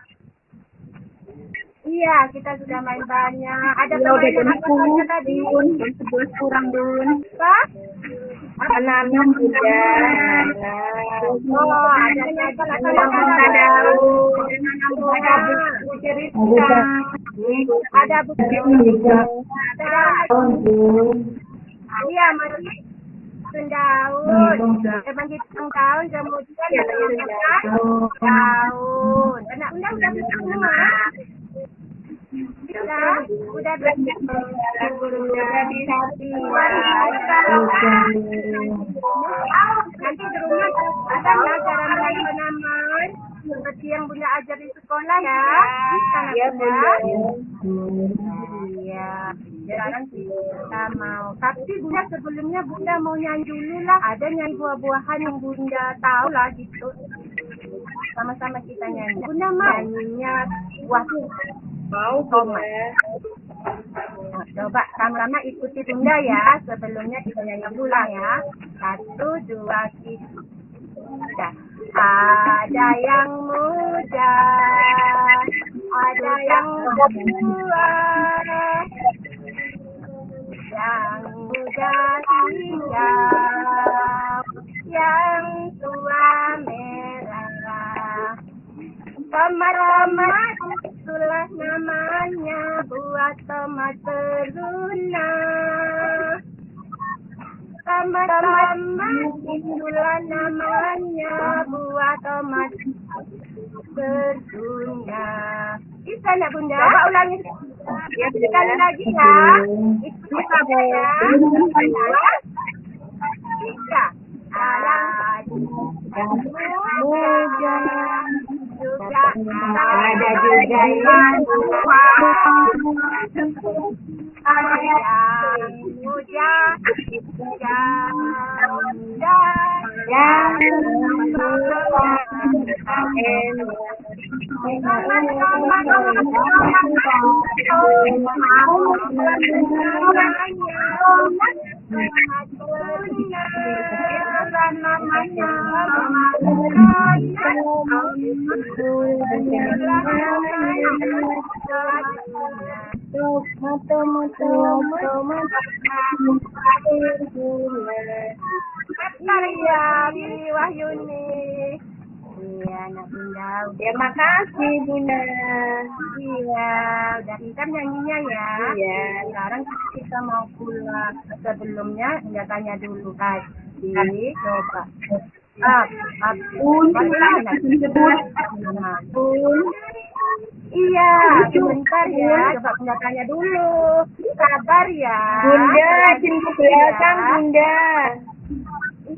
Iya, kita sudah main banyak. Ada permainan jam apa saja 10, tadi? 11 kurang, Bun. Apa? Anak-anak Bunda. Oh, ada Ada daun. Ada. Iya, masih daun. Untung dah. Emang hitung tahun kemudian Ya, ada yang ya. kata daun. Undang bisa semua. Udah. Udah. Nanti di rumah ada penanaman seperti yang Bunda ajar di sekolah ya. Nak Ya. Bunda. Iya, sekarang kita mau. Tapi Bunda sebelumnya Bunda mau nyanyi dulu lah. Ada nyanyi buah-buahan yang Bunda tahu lah gitu. Sama-sama kita nyanyi. Bunda mau nyanyinya buah Mau. Nah, coba sama-sama ikuti Bunda ya. Sebelumnya kita nyanyi dulu lah ya. Satu, dua, tiga. Ada yang muda, ada yang tua, yang muda hijau, yang tua merah. Tomat-tomat itulah namanya buat tomat berulang. Tomat-tomat itulah namanya buah tomat berguna. Bisa nak bunda? Coba ulangi. Ya, sekali lagi ya. Itu apa ya? Bisa. Ada muda, juga Ada juga yang tua. ada yang muda, yang muda, Yang tua. Iya, Wahyuni. Iya, anak bunda. Terima kasih Bunda. Iya, udah pintar nyanyinya ya. Iya. Sekarang kita mau pulang. Sebelumnya nggak tanya dulu tadi. Coba. Up, up. Bun. Iya, sebentar ya. Coba bunda tanya dulu. Sabar ya. Bunda, ke belakang Iya. Bunda.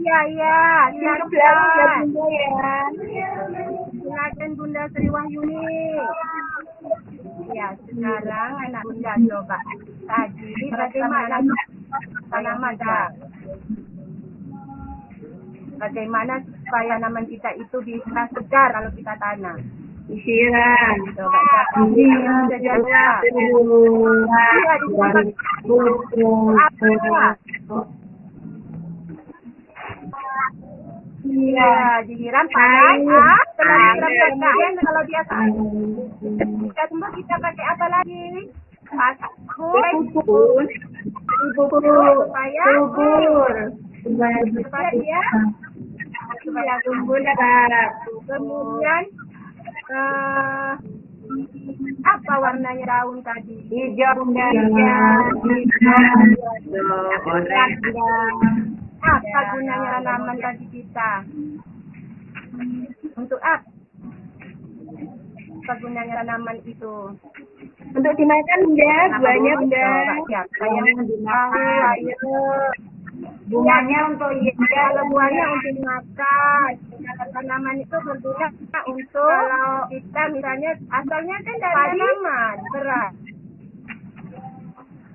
Iya, iya. Belakang ya Silakan. Bunda ya. Silakan Bunda Sri Wahyuni. Ya, sekarang anak Bunda coba. Tadi bagaimana tanaman dah? Bagaimana supaya tanaman kita itu bisa segar kalau kita tanam? Isiran. Coba? Iya, Iya, disiram pakai ah, kalau dia kita semua kita pakai apa lagi? Bubur. supaya dia. Kemudian eh apa warnanya daun tadi? Hijau. Bunda. Apa gunanya tanaman tadi kita? Untuk apa? Apa gunanya tanaman itu? Untuk dimakan Bunda, buahnya Bunda. Siapa yang dimakan. Bunganya untuk iya. buahnya untuk dimakan, kalau tanaman itu berguna untuk kalau kita misalnya asalnya kan dari tanaman beras.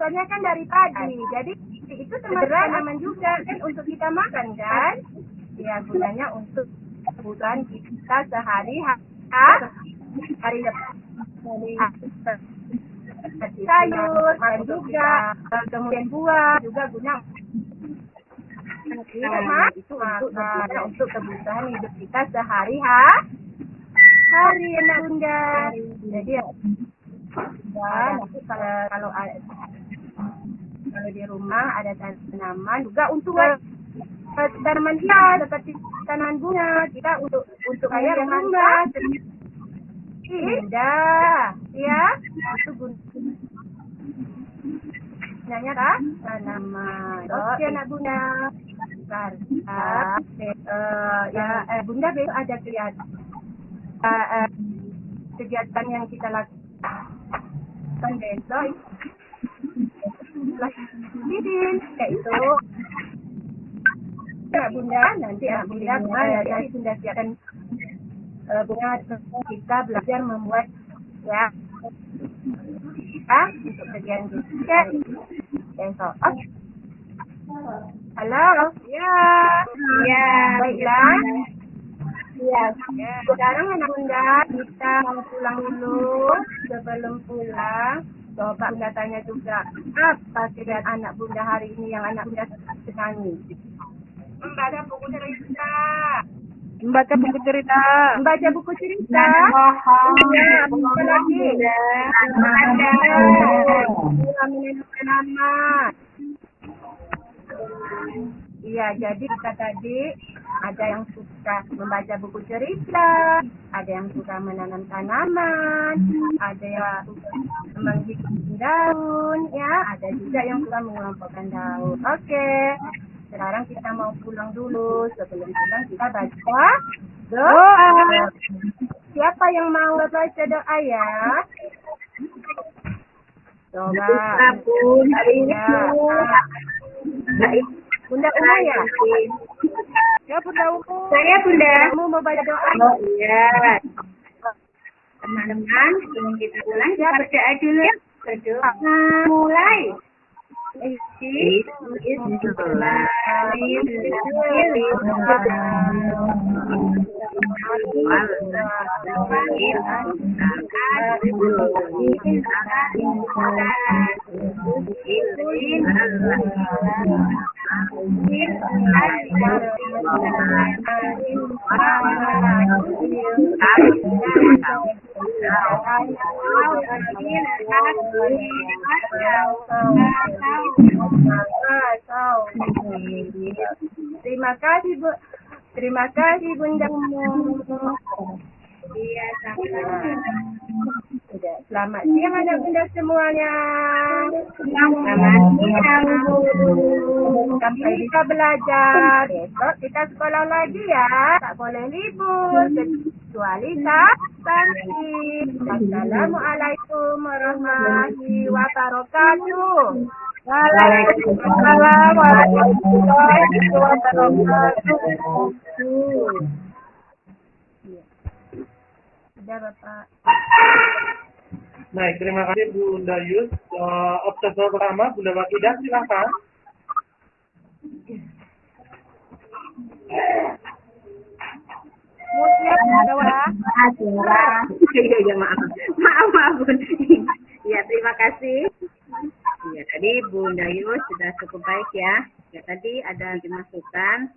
Asalnya kan dari padi, jadi itu termasuk tanaman juga kan untuk kita makan kan? Ya gunanya untuk kebutuhan kita sehari hari depan. sayur, makan juga, kemudian buah juga guna Nah, itu untuk berguna untuk kebutuhan hidup kita sehari ha hari anak bunda. Jadi ya, dan nanti kalau kalau kalau di rumah ada tanaman juga untuk tanaman hias seperti tanaman bunga kita untuk untuk kayak rumah. indah ya itu gunanya tak tanaman. Oke anak bunda. Karena eh, ya eh, bunda besok ada kegiatan. Eh, eh, kegiatan yang kita lakukan besok Didin, yaitu ya bunda. Nanti ya bunda eh, jadi bunda siapkan eh, bunga kita belajar membuat ya ya untuk bagian kita besok oke halo? Ya. Ya. baiklah Ya. ya. Sekarang anak bunda kita mau pulang dulu. Sebelum pulang coba bunda tanya juga apa kegiatan anak bunda hari ini yang anak bunda senangi membaca buku cerita Membaca buku cerita. Membaca buku cerita. Iya, apa lagi? Iya, jadi kita tadi ada yang suka membaca buku cerita, ada yang suka menanam tanaman, ada yang suka menghitung daun, ya, ada juga yang suka mengelompokkan daun. Oke, sekarang kita mau pulang dulu. Sebelum pulang kita baca doa. Siapa yang mau baca doa ya? Coba. Bun, hari ini. Baik. Bunda Uma ya? Ya Bunda Uma. Saya Bunda. Kamu mau baca doa? Oh iya. Teman-teman, sebelum kita pulang, kita berdoa dulu ya. Berdoa. Mulai. Terima kasih Bu. Terima kasih Bunda. Iya, Sudah. Selamat siang anak bunda semuanya. Selamat siang, Bu. Sampai bisa belajar. Besok kita sekolah lagi ya. Tak boleh libur. Kecuali Sabtu. Assalamualaikum warahmatullahi wabarakatuh. Waalaikumsalam warahmatullahi wabarakatuh. Ada Bapak. Baik, terima kasih Bunda Yus. Uh, observer pertama, Bunda Wakidah, silakan. Musnya bawah. Iya, iya, maaf. Maaf, maaf, Bun. Iya, terima kasih. Iya, tadi Bunda Yus sudah cukup baik ya. Ya, tadi ada dimasukkan.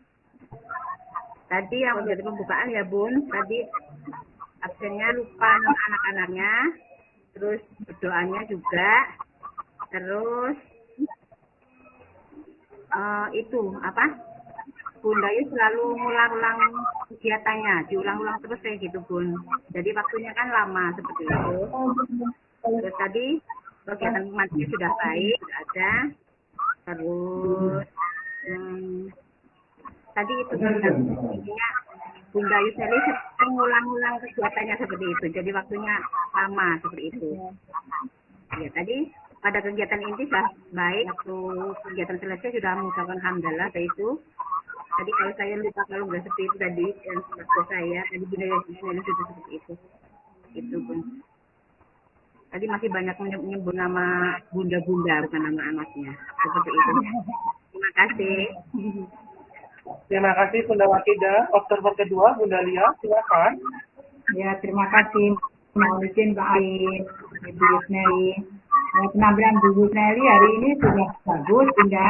Tadi yang menjadi pembukaan ya, Bun. Tadi absennya lupa anak-anaknya. Terus berdoanya juga. Terus eh, itu apa? Bunda Yus selalu ngulang-ulang kegiatannya, diulang-ulang terus kayak gitu Bun. Jadi waktunya kan lama seperti itu. Terus tadi kegiatan kematian sudah baik, ada. Terus hmm, tadi itu intinya Bunda Yus ini sering ngulang-ulang kegiatannya seperti itu. Jadi waktunya lama seperti itu. Ya tadi pada kegiatan inti sudah baik, waktu kegiatan selesai sudah mengucapkan hamdalah itu. Tadi kalau saya lupa kalau nggak seperti itu tadi yang waktu saya tadi Bunda Yusneli sudah seperti itu. Itu pun. Tadi masih banyak menyebut nama bunda-bunda bukan nama anaknya. Seperti itu. Terima kasih. Terima kasih Bunda Wakidah. Observer kedua, Bunda Lia, silakan. Ya, terima kasih. Izin Pak Ain, Ibu Yusneli. Nah, penampilan Bu Yusneli hari ini sudah bagus, Bunda.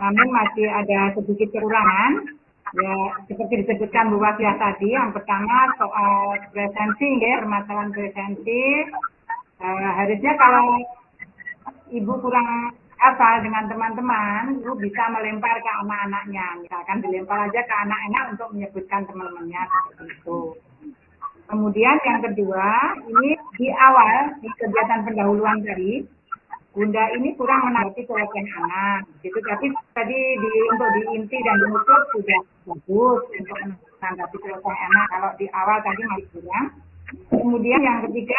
Namun masih ada sedikit kekurangan. Ya, seperti disebutkan Bu Wasiah tadi, yang pertama soal presensi, ya, permasalahan presensi. Eh, harusnya kalau Ibu kurang apa dengan teman-teman, Ibu bisa melempar ke anak-anaknya. Misalkan dilempar aja ke anak-anak untuk menyebutkan teman-temannya seperti itu. Kemudian yang kedua, ini di awal di kegiatan pendahuluan tadi, Bunda ini kurang menanggapi keluarga anak. Gitu. Tapi tadi di, untuk di inti dan di nutup sudah bagus untuk menanggapi keluarga anak. Kalau di awal tadi masih kurang. Kemudian yang ketiga,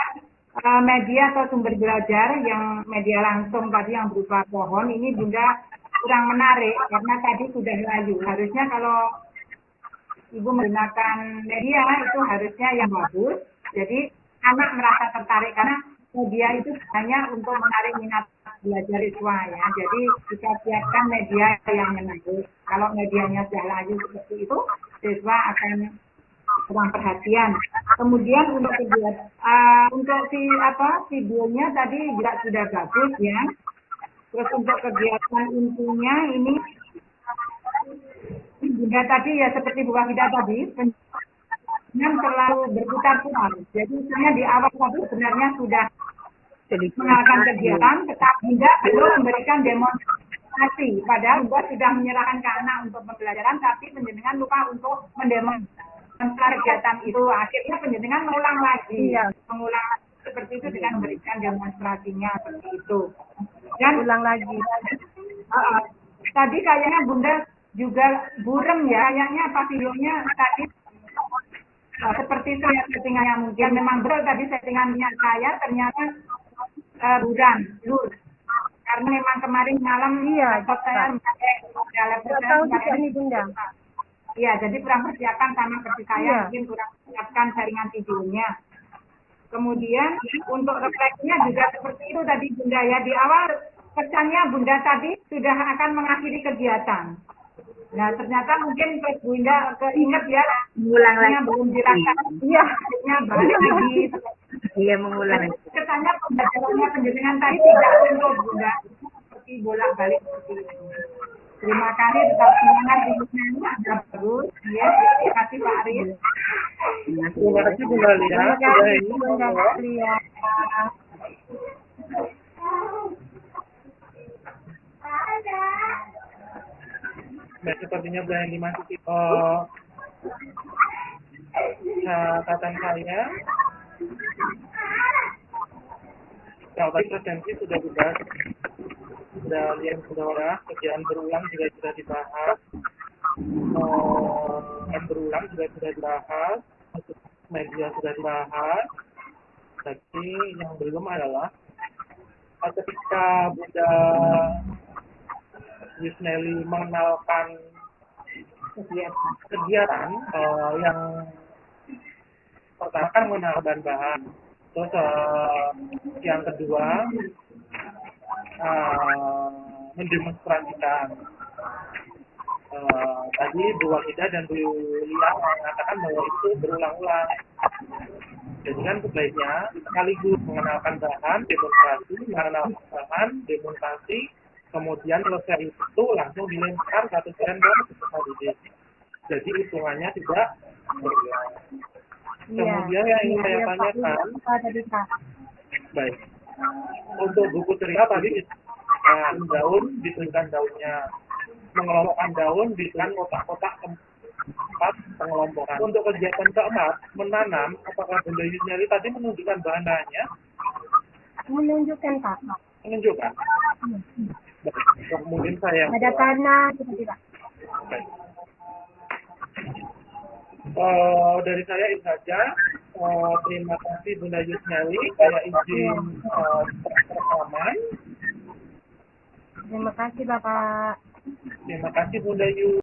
eh, media atau sumber belajar yang media langsung tadi yang berupa pohon ini Bunda kurang menarik karena tadi sudah layu. Harusnya kalau Ibu menggunakan media itu harusnya yang bagus. Jadi anak merasa tertarik karena media itu hanya untuk menarik minat belajar siswa ya. Jadi kita siapkan media yang menarik. Kalau medianya sudah layu seperti itu, siswa akan kurang perhatian. Kemudian untuk kegiatan, uh, untuk si apa videonya tadi juga sudah bagus ya. Terus untuk kegiatan intinya ini Bunda tadi ya seperti Bu Wahida tadi, yang terlalu berputar-putar. Jadi misalnya di awal tadi sebenarnya sudah mengalahkan kegiatan, tetapi Bunda belum memberikan demonstrasi. Padahal Bunda sudah menyerahkan ke anak untuk pembelajaran, tapi penjenengan lupa untuk mendemonstrasi kegiatan itu. Akhirnya penjenengan mengulang lagi, Iya. mengulang seperti itu dengan memberikan demonstrasinya seperti itu. Dan Ulang lagi. Uh, tadi kayaknya Bunda juga burem ya, kayaknya pavilionnya tadi uh, seperti saya settingannya mungkin memang betul tadi settingannya saya ternyata uh, buram, lur. Karena memang kemarin malam Iya, saya pakai laptop saya pakai- nih Bunda. Iya, jadi kurang persiapan sama seperti saya, Iya. mungkin kurang persiapkan jaringan videonya. Kemudian untuk refleksinya juga seperti itu tadi Bunda ya. Di awal pesannya Bunda tadi sudah akan mengakhiri kegiatan. Nah ternyata mungkin pas Bunda keinget ya, Mengulang lagi. belum dilaksanakan. Iya. Akhirnya balik lagi. Iya mengulang. Kesannya pembelajarannya penjenengan tadi tidak untuk Bunda. Seperti bolak balik seperti itu. Terima kasih tetap semangat di sana ada bagus. Ya, terima kasih Pak Arif. Terima kasih Bunda Lia. Terima Sudah kasih ini Bunda monggo. Lia. Baik, sepertinya bulan lima titik eh, catatan saya. Kalau tadi presensi sudah dibahas, lihat sudah orang, kerjaan berulang juga sudah dibahas, eh, berulang juga sudah dibahas, media sudah dibahas, tapi yang belum adalah eh, ketika Bunda Yusneli mengenalkan kegiatan, eh, yang pertama kan mengenal bahan-bahan, terus eh, yang kedua eh, mendemonstrasikan. Eh, tadi Bu Wahida dan Bu Lia mengatakan bahwa itu berulang-ulang. Jadi kan sebaiknya sekaligus mengenalkan bahan, demonstrasi, mengenalkan bahan, demonstrasi, kemudian selesai itu langsung dilempar satu peserta didik. Jadi hitungannya tidak berulang. Iya. Kemudian yang ingin saya Iya, Pak. tanyakan, baik. Untuk buku cerita tadi disebutkan daun, dituliskan daunnya. Mengelompokkan daun, dituliskan kotak-kotak tempat pengelompokan. Untuk kegiatan keempat, menanam, apakah Bunda Yusneli tadi menunjukkan bahan-bahannya? Menunjukkan Pak. Menunjukkan. Baik. Kemudian saya Ada tanah Pak. Baik. Eh, dari saya itu saja. Eh, terima kasih Bunda Yusneli. Saya izin uh, rekaman. Terima kasih Bapak. Terima kasih Bunda Yus.